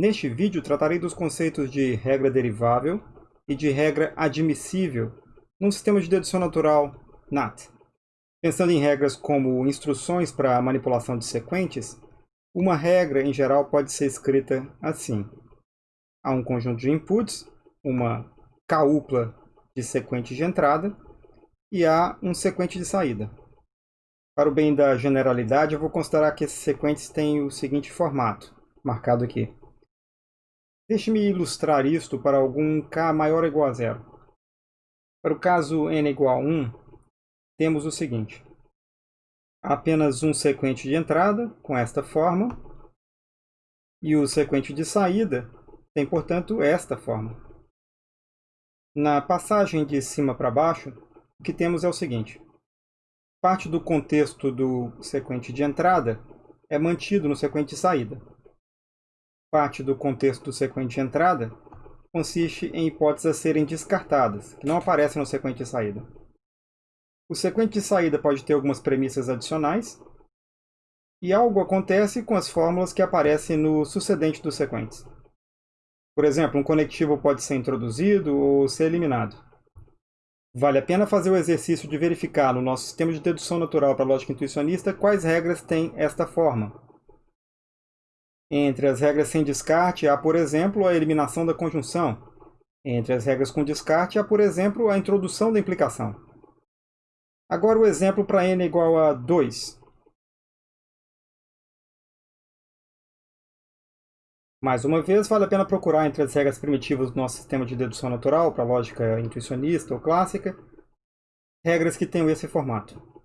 Neste vídeo tratarei dos conceitos de regra derivável e de regra admissível num sistema de dedução natural NAT. Pensando em regras como instruções para manipulação de sequentes, uma regra em geral pode ser escrita assim. Há um conjunto de inputs, uma caupla de sequente de entrada e há um sequente de saída. Para o bem da generalidade, eu vou considerar que esses sequentes têm o seguinte formato, marcado aqui. Deixe-me ilustrar isto para algum k maior ou igual a zero. Para o caso n igual a 1, temos o seguinte. Apenas um sequente de entrada, com esta forma, e o sequente de saída tem, portanto, esta forma. Na passagem de cima para baixo, o que temos é o seguinte. Parte do contexto do sequente de entrada é mantido no sequente de saída parte do contexto do sequente entrada consiste em hipóteses a serem descartadas, que não aparecem no sequente de saída. O sequente de saída pode ter algumas premissas adicionais, e algo acontece com as fórmulas que aparecem no sucedente dos sequentes. Por exemplo, um conectivo pode ser introduzido ou ser eliminado. Vale a pena fazer o exercício de verificar no nosso sistema de dedução natural para a lógica intuicionista quais regras têm esta forma, entre as regras sem descarte, há, por exemplo, a eliminação da conjunção. Entre as regras com descarte, há, por exemplo, a introdução da implicação. Agora o exemplo para n igual a 2. Mais uma vez, vale a pena procurar entre as regras primitivas do nosso sistema de dedução natural, para a lógica intuicionista ou clássica, regras que tenham esse formato.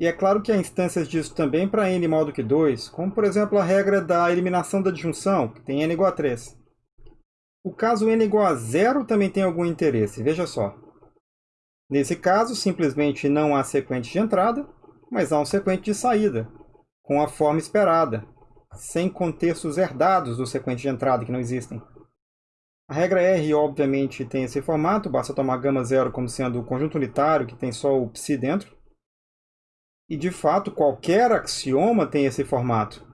E é claro que há instâncias disso também para n maior do que 2, como por exemplo a regra da eliminação da disjunção, que tem n igual a 3. O caso n igual a 0 também tem algum interesse, veja só. Nesse caso, simplesmente não há sequente de entrada, mas há um sequente de saída, com a forma esperada, sem contextos herdados do sequente de entrada que não existem. A regra R, obviamente, tem esse formato, basta tomar gama zero como sendo o conjunto unitário que tem só o psi dentro. E, de fato, qualquer axioma tem esse formato.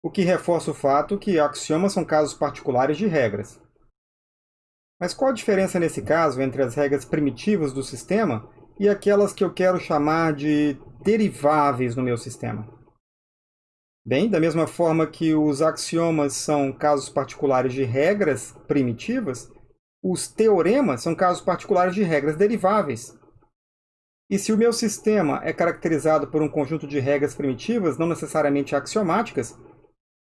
O que reforça o fato que axiomas são casos particulares de regras. Mas qual a diferença nesse caso entre as regras primitivas do sistema e aquelas que eu quero chamar de deriváveis no meu sistema? Bem, da mesma forma que os axiomas são casos particulares de regras primitivas, os teoremas são casos particulares de regras deriváveis. E se o meu sistema é caracterizado por um conjunto de regras primitivas, não necessariamente axiomáticas,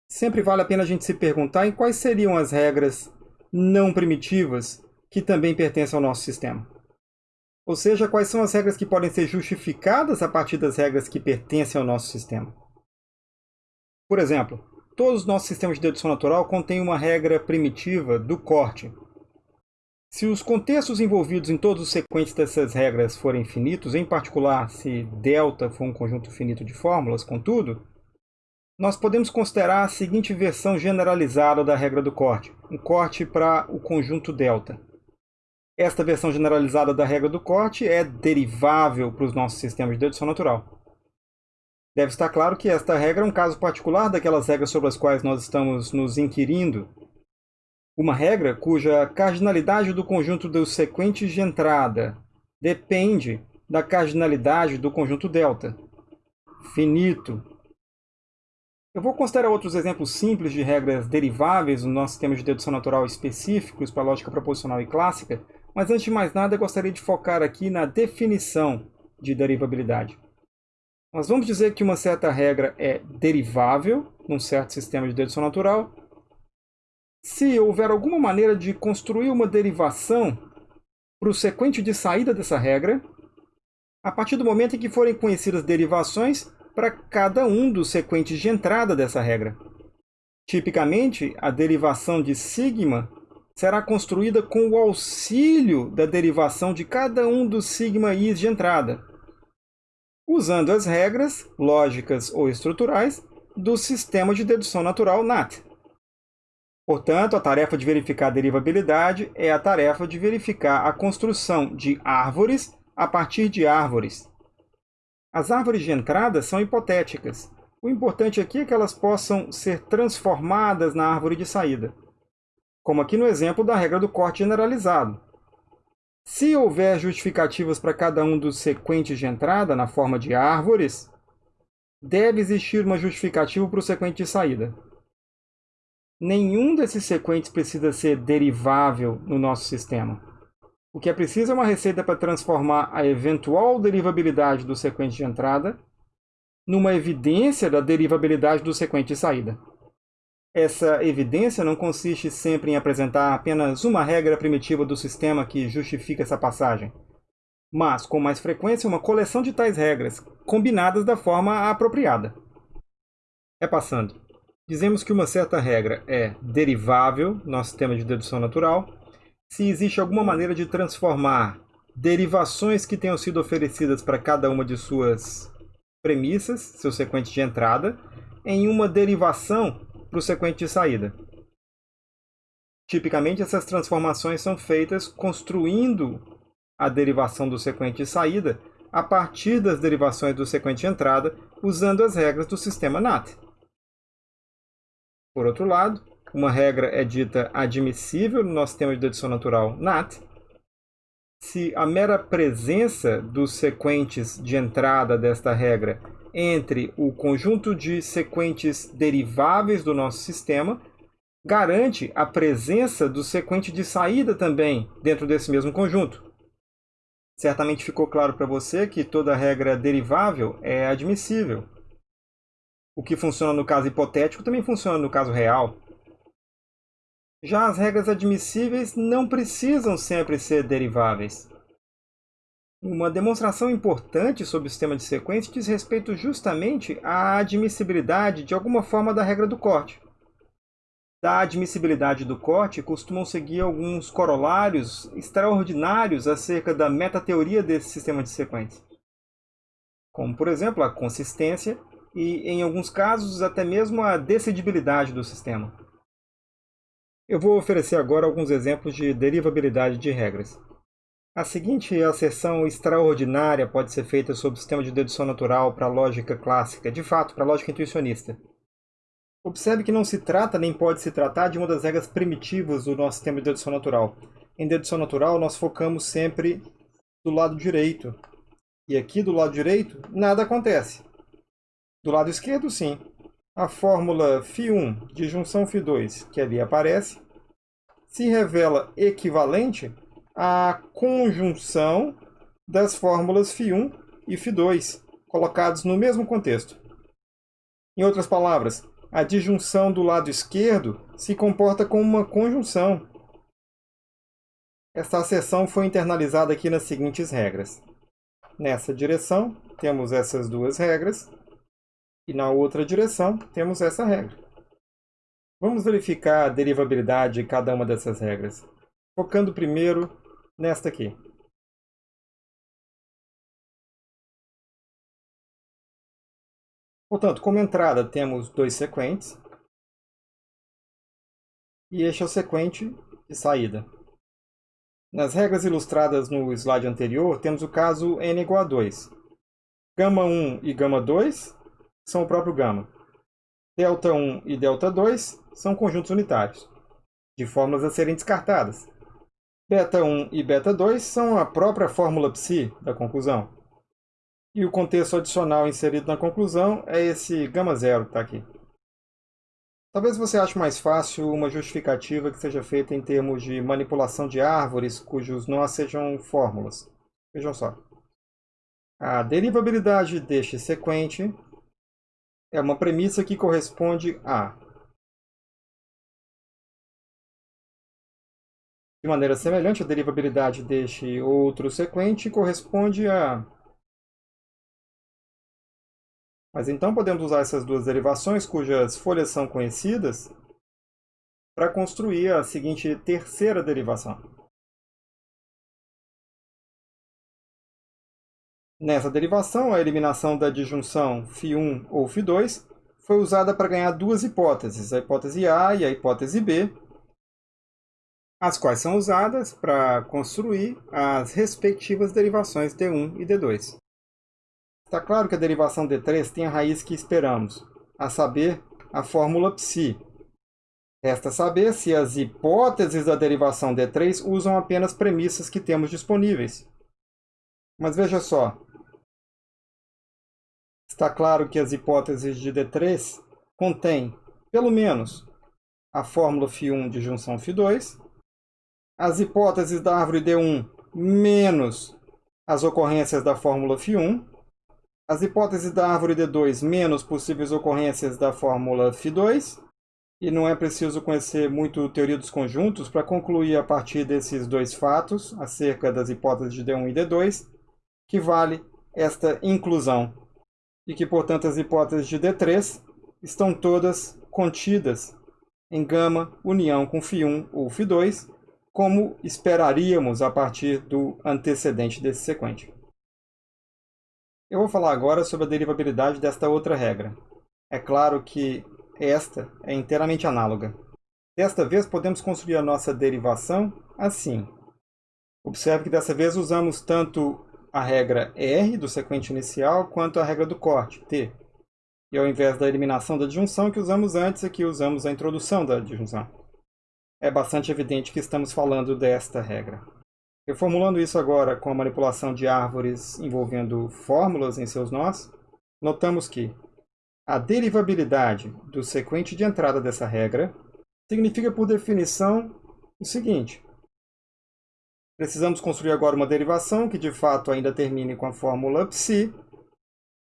sempre vale a pena a gente se perguntar em quais seriam as regras não primitivas que também pertencem ao nosso sistema. Ou seja, quais são as regras que podem ser justificadas a partir das regras que pertencem ao nosso sistema. Por exemplo, todos os nossos sistemas de dedução natural contêm uma regra primitiva do corte, se os contextos envolvidos em todos os sequentes dessas regras forem finitos, em particular se delta for um conjunto finito de fórmulas, contudo, nós podemos considerar a seguinte versão generalizada da regra do corte, um corte para o conjunto delta. Esta versão generalizada da regra do corte é derivável para os nossos sistemas de dedução natural. Deve estar claro que esta regra é um caso particular daquelas regras sobre as quais nós estamos nos inquirindo uma regra cuja cardinalidade do conjunto dos sequentes de entrada depende da cardinalidade do conjunto delta. Finito. Eu vou considerar outros exemplos simples de regras deriváveis no nosso sistema de dedução natural específicos para lógica proposicional e clássica, mas antes de mais nada gostaria de focar aqui na definição de derivabilidade. Nós vamos dizer que uma certa regra é derivável num certo sistema de dedução natural se houver alguma maneira de construir uma derivação para o sequente de saída dessa regra, a partir do momento em que forem conhecidas derivações para cada um dos sequentes de entrada dessa regra. Tipicamente, a derivação de sigma será construída com o auxílio da derivação de cada um dos sigma i's de entrada, usando as regras lógicas ou estruturais do sistema de dedução natural NAT. Portanto, a tarefa de verificar a derivabilidade é a tarefa de verificar a construção de árvores a partir de árvores. As árvores de entrada são hipotéticas. O importante aqui é que elas possam ser transformadas na árvore de saída, como aqui no exemplo da regra do corte generalizado. Se houver justificativas para cada um dos sequentes de entrada na forma de árvores, deve existir uma justificativa para o sequente de saída. Nenhum desses sequentes precisa ser derivável no nosso sistema. O que é preciso é uma receita para transformar a eventual derivabilidade do sequente de entrada numa evidência da derivabilidade do sequente de saída. Essa evidência não consiste sempre em apresentar apenas uma regra primitiva do sistema que justifica essa passagem, mas, com mais frequência, uma coleção de tais regras, combinadas da forma apropriada. É passando. Dizemos que uma certa regra é derivável, nosso sistema de dedução natural, se existe alguma maneira de transformar derivações que tenham sido oferecidas para cada uma de suas premissas, seus sequentes de entrada, em uma derivação para o sequente de saída. Tipicamente, essas transformações são feitas construindo a derivação do sequente de saída a partir das derivações do sequente de entrada, usando as regras do sistema NAT. Por outro lado, uma regra é dita admissível no nosso sistema de dedução natural NAT se a mera presença dos sequentes de entrada desta regra entre o conjunto de sequentes deriváveis do nosso sistema garante a presença do sequente de saída também dentro desse mesmo conjunto. Certamente ficou claro para você que toda regra derivável é admissível. O que funciona no caso hipotético também funciona no caso real. Já as regras admissíveis não precisam sempre ser deriváveis. Uma demonstração importante sobre o sistema de sequência diz respeito justamente à admissibilidade de alguma forma da regra do corte. Da admissibilidade do corte costumam seguir alguns corolários extraordinários acerca da metateoria desse sistema de sequência. Como, por exemplo, a consistência e, em alguns casos, até mesmo a decidibilidade do sistema. Eu vou oferecer agora alguns exemplos de derivabilidade de regras. A seguinte asserção extraordinária pode ser feita sobre o sistema de dedução natural para a lógica clássica, de fato, para a lógica intuicionista. Observe que não se trata nem pode se tratar de uma das regras primitivas do nosso sistema de dedução natural. Em dedução natural, nós focamos sempre do lado direito. E aqui do lado direito, nada acontece. Do lado esquerdo, sim. A fórmula φ1 de junção φ2, que ali aparece, se revela equivalente a conjunção das fórmulas φ1 e φ2, colocados no mesmo contexto. Em outras palavras, a disjunção do lado esquerdo se comporta como uma conjunção. Esta acessão foi internalizada aqui nas seguintes regras. Nessa direção, temos essas duas regras, e na outra direção, temos essa regra. Vamos verificar a derivabilidade de cada uma dessas regras, focando primeiro nesta aqui. Portanto, como entrada temos dois sequentes. E este é o sequente de saída. Nas regras ilustradas no slide anterior, temos o caso n igual a 2. Gama 1 e gama 2 são o próprio gama. Delta 1 e delta 2 são conjuntos unitários, de fórmulas a serem descartadas. Beta 1 e beta 2 são a própria fórmula psi da conclusão. E o contexto adicional inserido na conclusão é esse gama zero que está aqui. Talvez você ache mais fácil uma justificativa que seja feita em termos de manipulação de árvores cujos nós sejam fórmulas. Vejam só. A derivabilidade deste sequente é uma premissa que corresponde a De maneira semelhante, a derivabilidade deste outro sequente corresponde a... Mas então podemos usar essas duas derivações, cujas folhas são conhecidas, para construir a seguinte terceira derivação. Nessa derivação, a eliminação da disjunção φ1 ou φ2 foi usada para ganhar duas hipóteses, a hipótese A e a hipótese B, as quais são usadas para construir as respectivas derivações D1 e D2. Está claro que a derivação D3 tem a raiz que esperamos, a saber, a fórmula psi. Resta saber se as hipóteses da derivação D3 usam apenas premissas que temos disponíveis. Mas veja só, está claro que as hipóteses de D3 contêm, pelo menos, a fórmula φ1 de junção φ2, as hipóteses da árvore D1 menos as ocorrências da fórmula φ1, as hipóteses da árvore D2 menos possíveis ocorrências da fórmula φ2, e não é preciso conhecer muito teoria dos conjuntos para concluir a partir desses dois fatos, acerca das hipóteses de D1 e D2, que vale esta inclusão, e que, portanto, as hipóteses de D3 estão todas contidas em gama união com φ1 ou φ2, como esperaríamos a partir do antecedente desse sequente. Eu vou falar agora sobre a derivabilidade desta outra regra. É claro que esta é inteiramente análoga. Desta vez, podemos construir a nossa derivação assim. Observe que dessa vez usamos tanto a regra R do sequente inicial quanto a regra do corte, T. E ao invés da eliminação da disjunção que usamos antes, aqui usamos a introdução da disjunção é bastante evidente que estamos falando desta regra. Reformulando isso agora com a manipulação de árvores envolvendo fórmulas em seus nós, notamos que a derivabilidade do sequente de entrada dessa regra significa, por definição, o seguinte. Precisamos construir agora uma derivação que de fato ainda termine com a fórmula psi,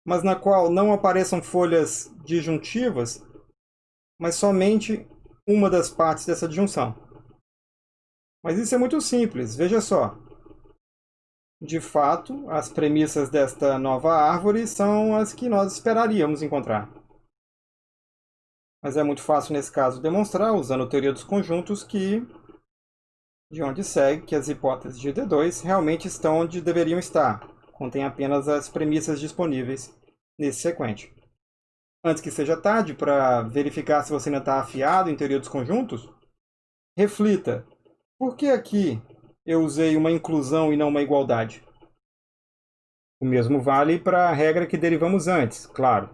mas na qual não apareçam folhas disjuntivas, mas somente uma das partes dessa disjunção. Mas isso é muito simples, veja só. De fato, as premissas desta nova árvore são as que nós esperaríamos encontrar. Mas é muito fácil nesse caso demonstrar, usando a teoria dos conjuntos, que de onde segue que as hipóteses de D2 realmente estão onde deveriam estar, contém apenas as premissas disponíveis nesse sequente antes que seja tarde, para verificar se você ainda está afiado em teoria dos conjuntos, reflita, por que aqui eu usei uma inclusão e não uma igualdade? O mesmo vale para a regra que derivamos antes, claro.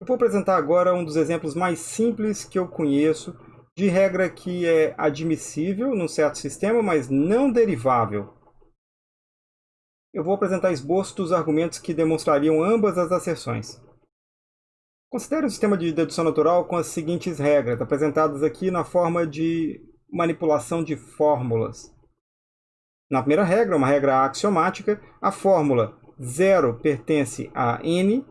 Eu vou apresentar agora um dos exemplos mais simples que eu conheço de regra que é admissível num certo sistema, mas não derivável. Eu vou apresentar esboço dos argumentos que demonstrariam ambas as asserções. Considere o sistema de dedução natural com as seguintes regras, apresentadas aqui na forma de manipulação de fórmulas. Na primeira regra, uma regra axiomática, a fórmula 0 pertence a n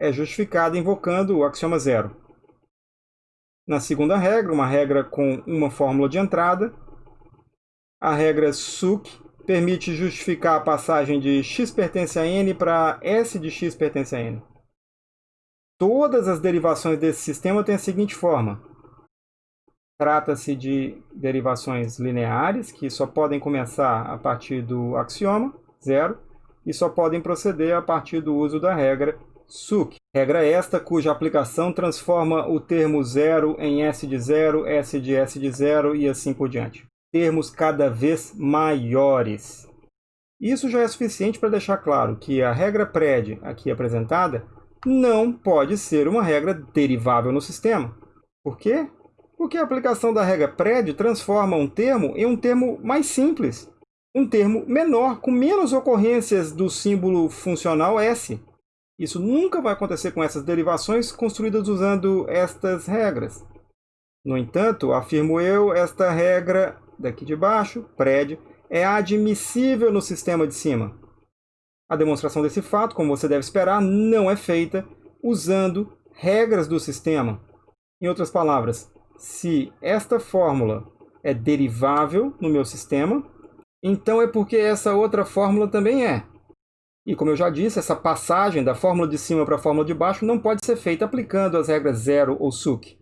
é justificada invocando o axioma zero. Na segunda regra, uma regra com uma fórmula de entrada, a regra SUC permite justificar a passagem de x pertence a n para s de x pertence a n. Todas as derivações desse sistema têm a seguinte forma. Trata-se de derivações lineares, que só podem começar a partir do axioma, zero, e só podem proceder a partir do uso da regra SUC. Regra esta cuja aplicação transforma o termo zero em S de zero, S de S de zero e assim por diante. Termos cada vez maiores. Isso já é suficiente para deixar claro que a regra PRED aqui apresentada não pode ser uma regra derivável no sistema. Por quê? Porque a aplicação da regra PRED transforma um termo em um termo mais simples, um termo menor, com menos ocorrências do símbolo funcional S. Isso nunca vai acontecer com essas derivações construídas usando estas regras. No entanto, afirmo eu, esta regra daqui de baixo, PRED, é admissível no sistema de cima. A demonstração desse fato, como você deve esperar, não é feita usando regras do sistema. Em outras palavras, se esta fórmula é derivável no meu sistema, então é porque essa outra fórmula também é. E como eu já disse, essa passagem da fórmula de cima para a fórmula de baixo não pode ser feita aplicando as regras zero ou SUC.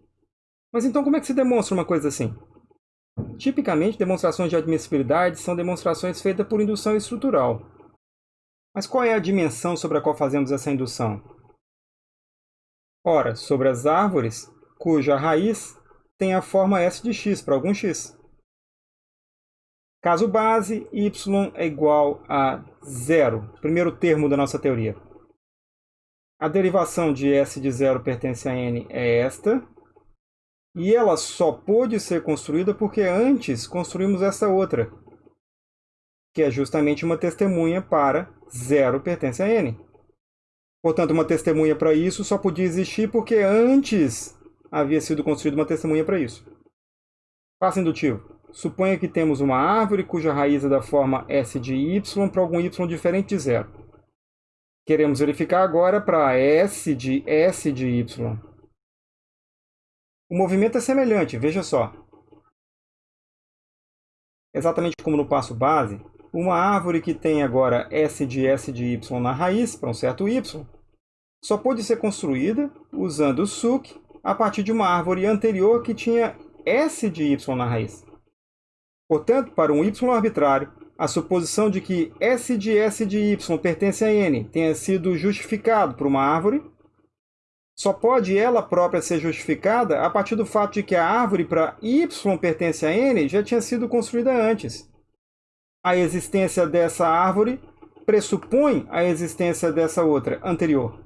Mas então como é que se demonstra uma coisa assim? Tipicamente, demonstrações de admissibilidade são demonstrações feitas por indução estrutural. Mas qual é a dimensão sobre a qual fazemos essa indução? Ora, sobre as árvores cuja raiz tem a forma S de x para algum x. Caso base, y é igual a zero, primeiro termo da nossa teoria. A derivação de S de zero pertence a N é esta. E ela só pôde ser construída porque antes construímos essa outra, que é justamente uma testemunha para zero pertence a N. Portanto, uma testemunha para isso só podia existir porque antes havia sido construída uma testemunha para isso. Passo indutivo. Suponha que temos uma árvore cuja raiz é da forma S de Y para algum Y diferente de zero. Queremos verificar agora para S de S de Y. O movimento é semelhante, veja só. Exatamente como no passo base, uma árvore que tem agora S de S de Y na raiz, para um certo Y, só pode ser construída usando o SUC a partir de uma árvore anterior que tinha S de Y na raiz. Portanto, para um Y arbitrário, a suposição de que S de S de Y pertence a N tenha sido justificado por uma árvore, só pode ela própria ser justificada a partir do fato de que a árvore para Y pertence a N já tinha sido construída antes. A existência dessa árvore pressupõe a existência dessa outra, anterior.